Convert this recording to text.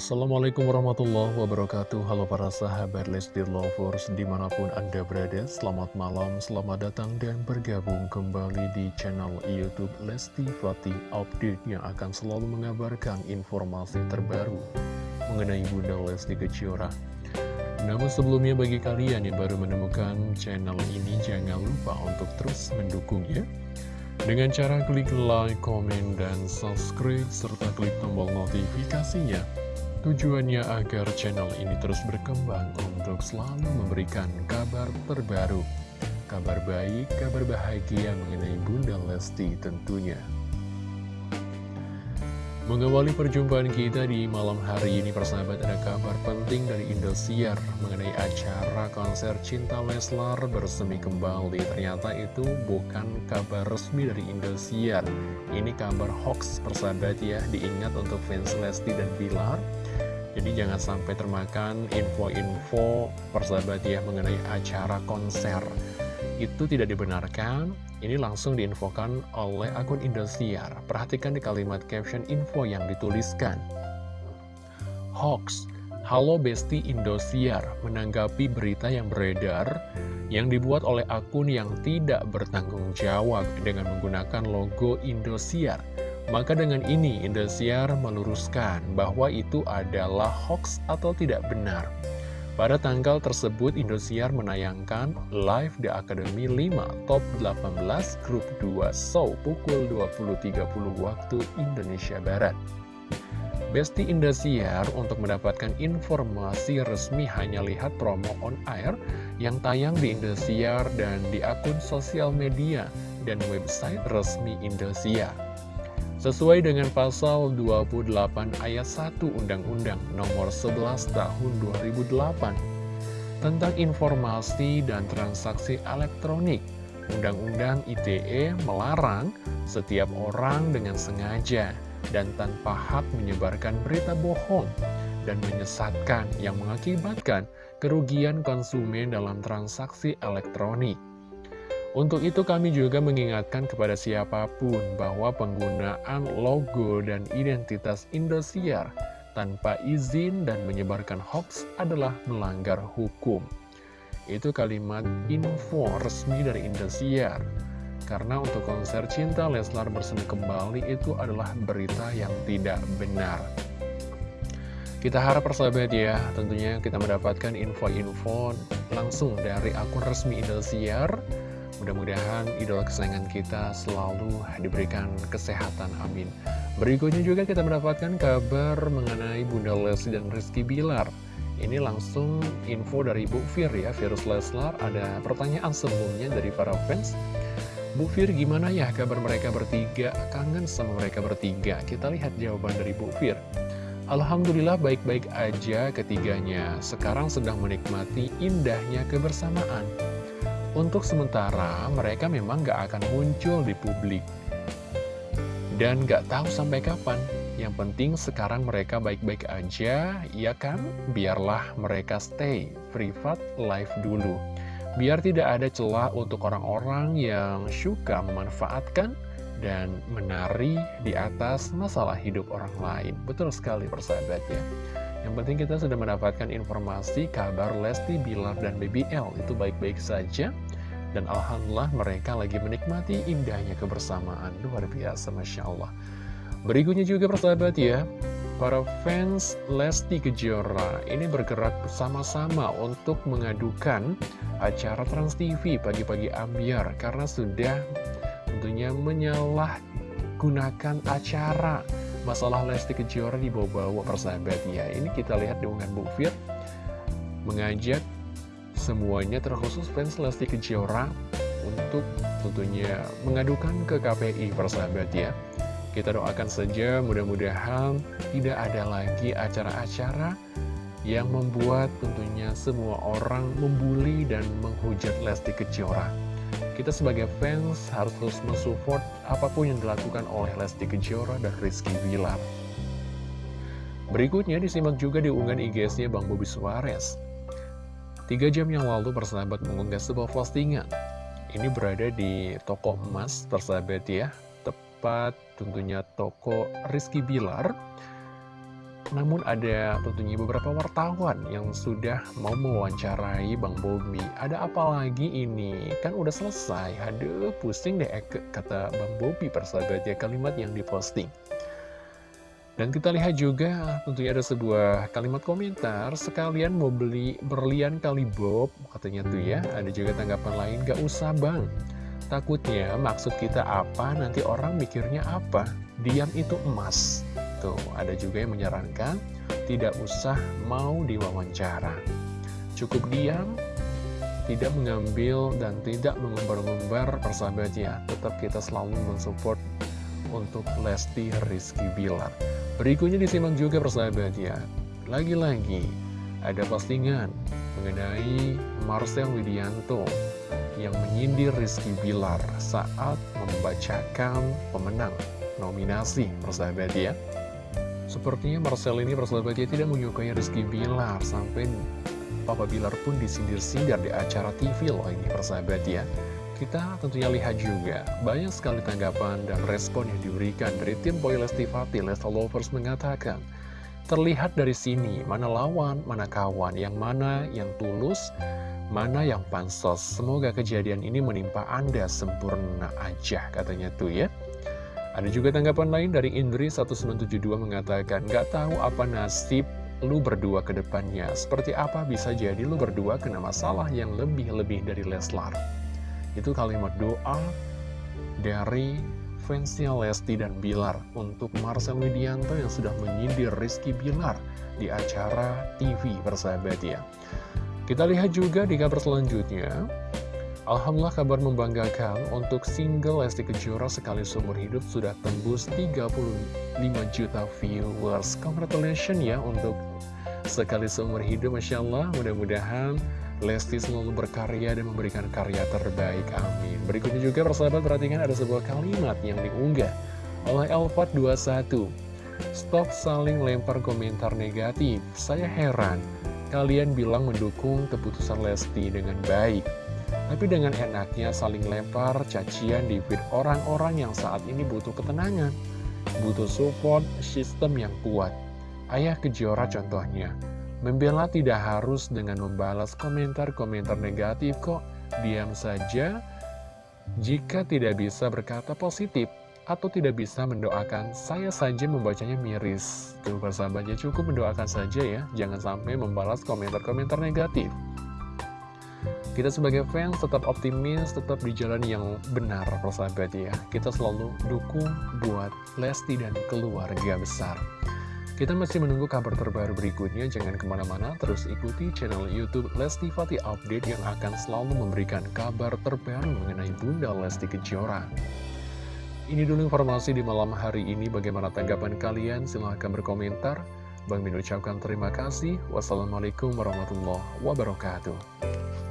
Assalamualaikum warahmatullahi wabarakatuh. Halo para sahabat Lesti Lovers di mana pun anda berada Selamat malam, selamat datang dan bergabung kembali di channel Youtube Lesti Fatih Update Yang akan selalu mengabarkan informasi terbaru mengenai Bunda Lesti Kejora. Namun sebelumnya bagi kalian yang baru menemukan channel ini Jangan lupa untuk terus mendukungnya. Dengan cara klik like, komen, dan subscribe, serta klik tombol notifikasinya Tujuannya agar channel ini terus berkembang untuk selalu memberikan kabar terbaru, kabar baik, kabar bahagia mengenai Bunda Lesti tentunya. Mengawali perjumpaan kita di malam hari ini persahabat ada kabar penting dari Indosiar mengenai acara konser Cinta Leslar bersemi kembali. Ternyata itu bukan kabar resmi dari Indosiar. Ini kabar hoax persahabat ya, diingat untuk fans Lesti dan Bilar jadi jangan sampai termakan info-info persahabat ya mengenai acara konser. Itu tidak dibenarkan, ini langsung diinfokan oleh akun Indosiar. Perhatikan di kalimat caption info yang dituliskan. Hoax, Halo Besti Indosiar menanggapi berita yang beredar yang dibuat oleh akun yang tidak bertanggung jawab dengan menggunakan logo Indosiar. Maka dengan ini Indosiar meluruskan bahwa itu adalah hoax atau tidak benar. Pada tanggal tersebut Indosiar menayangkan live The Academy 5 Top 18 Grup 2 Show pukul 20.30 waktu Indonesia Barat. Besti Indosiar untuk mendapatkan informasi resmi hanya lihat promo on air yang tayang di Indosiar dan di akun sosial media dan website resmi Indosiar. Sesuai dengan pasal 28 ayat 1 Undang-Undang nomor 11 tahun 2008 tentang informasi dan transaksi elektronik, Undang-Undang ITE melarang setiap orang dengan sengaja dan tanpa hak menyebarkan berita bohong dan menyesatkan yang mengakibatkan kerugian konsumen dalam transaksi elektronik. Untuk itu kami juga mengingatkan kepada siapa pun bahwa penggunaan logo dan identitas Indosiar tanpa izin dan menyebarkan hoax adalah melanggar hukum. Itu kalimat info resmi dari Indosiar. Karena untuk konser Cinta Leslar bersemi kembali itu adalah berita yang tidak benar. Kita harap persahabat ya, tentunya kita mendapatkan info-info langsung dari akun resmi Indosiar Mudah-mudahan idola kesayangan kita selalu diberikan kesehatan, amin. Berikutnya juga kita mendapatkan kabar mengenai Bunda Lesti dan Rizky Bilar. Ini langsung info dari Bu Fir ya, Virus Leslar. Ada pertanyaan sebelumnya dari para fans. Bu Fir gimana ya kabar mereka bertiga? Kangen sama mereka bertiga. Kita lihat jawaban dari Bu Fir. Alhamdulillah baik-baik aja ketiganya. Sekarang sedang menikmati indahnya kebersamaan. Untuk sementara, mereka memang gak akan muncul di publik. Dan gak tahu sampai kapan. Yang penting sekarang mereka baik-baik aja, ya kan? Biarlah mereka stay privat live dulu. Biar tidak ada celah untuk orang-orang yang suka memanfaatkan dan menari di atas masalah hidup orang lain. Betul sekali persahabat ya. Yang penting kita sudah mendapatkan informasi kabar Lesti, Bilar, dan BBL itu baik-baik saja. Dan Alhamdulillah mereka lagi menikmati indahnya kebersamaan. Luar biasa, Masya Allah. Berikutnya juga persahabat ya, para fans Lesti Kejora ini bergerak bersama-sama untuk mengadukan acara Trans TV pagi-pagi ambiar karena sudah tentunya menyalahgunakan acara masalah Lesti Kejora dibawa-bawa persahabat ya. Ini kita lihat di unggahan Bu Fir mengajak semuanya terkhusus fans Lesti Kejora untuk tentunya mengadukan ke KPI persahabat ya. Kita doakan saja mudah-mudahan tidak ada lagi acara-acara yang membuat tentunya semua orang membuli dan menghujat Lesti Kejora. Kita sebagai fans harus terus mensupport apa pun yang dilakukan oleh Lesti Kejora dan Rizky Wilar. Berikutnya disimak juga di unggahan IG-nya Bang Bobi Suarez. Tiga jam yang lalu persahabat mengunggah sebuah postingan. Ini berada di toko emas persahabat ya, tepat tentunya toko Rizky Bilar. Namun ada tentunya beberapa wartawan yang sudah mau mewawancarai Bang Bobi. Ada apa lagi ini? Kan udah selesai. Aduh, pusing deh kata Bang Bobi persahabat ya kalimat yang diposting. Dan kita lihat juga tentunya ada sebuah kalimat komentar Sekalian mau beli berlian kali Bob Katanya tuh ya Ada juga tanggapan lain Gak usah bang Takutnya maksud kita apa Nanti orang mikirnya apa Diam itu emas Tuh, ada juga yang menyarankan tidak usah mau diwawancara. Cukup diam, tidak mengambil dan tidak mengumbar-ngumbar persahabatnya. Tetap kita selalu mensupport untuk Lesti Rizky Bilar. Berikutnya disimak juga persahabatnya. Lagi-lagi ada postingan mengenai Marcel Widianto yang menyindir Rizky Bilar saat membacakan pemenang nominasi persahabat ya. Sepertinya Marcel ini persahabatnya tidak menyukai Rizky Bilar. Sampai Papa Bilar pun disindir-sindir di acara TV loh ini persahabat ya Kita tentunya lihat juga Banyak sekali tanggapan dan respon yang diberikan dari tim Boy Lesti Fatih Lesta Lovers mengatakan Terlihat dari sini mana lawan, mana kawan, yang mana yang tulus, mana yang pansos. Semoga kejadian ini menimpa Anda sempurna aja katanya tuh ya ada juga tanggapan lain dari Indri 1972 mengatakan, Gak tahu apa nasib lu berdua ke depannya. Seperti apa bisa jadi lu berdua kena masalah yang lebih-lebih dari Leslar. Itu kalimat doa dari fansnya Lesti dan Bilar untuk Marcel Widianto yang sudah menyindir Rizky Bilar di acara TV persahabat ya. Kita lihat juga di kabar selanjutnya, Alhamdulillah kabar membanggakan untuk single Lesti Kejora sekali seumur hidup sudah tembus 35 juta viewers. Congratulations ya untuk sekali seumur hidup, Masya Allah. Mudah-mudahan Lesti selalu berkarya dan memberikan karya terbaik. Amin. Berikutnya juga persahabat perhatikan ada sebuah kalimat yang diunggah oleh Elfat21. Stop saling lempar komentar negatif. Saya heran, kalian bilang mendukung keputusan Lesti dengan baik. Tapi dengan enaknya saling lempar cacian di feed orang-orang yang saat ini butuh ketenangan, butuh support sistem yang kuat. Ayah Kejora contohnya, membela tidak harus dengan membalas komentar-komentar negatif kok, diam saja jika tidak bisa berkata positif atau tidak bisa mendoakan, saya saja membacanya miris. Tuh persahabatnya cukup mendoakan saja ya, jangan sampai membalas komentar-komentar negatif. Kita sebagai fans tetap optimis, tetap di jalan yang benar persahabat ya. Kita selalu dukung buat Lesti dan keluarga besar. Kita masih menunggu kabar terbaru berikutnya, jangan ke mana-mana, terus ikuti channel Youtube Lesti Fatih Update yang akan selalu memberikan kabar terbaru mengenai Bunda Lesti Kejora. Ini dulu informasi di malam hari ini, bagaimana tanggapan kalian? Silahkan berkomentar. Bang Min ucapkan terima kasih. Wassalamualaikum warahmatullahi wabarakatuh.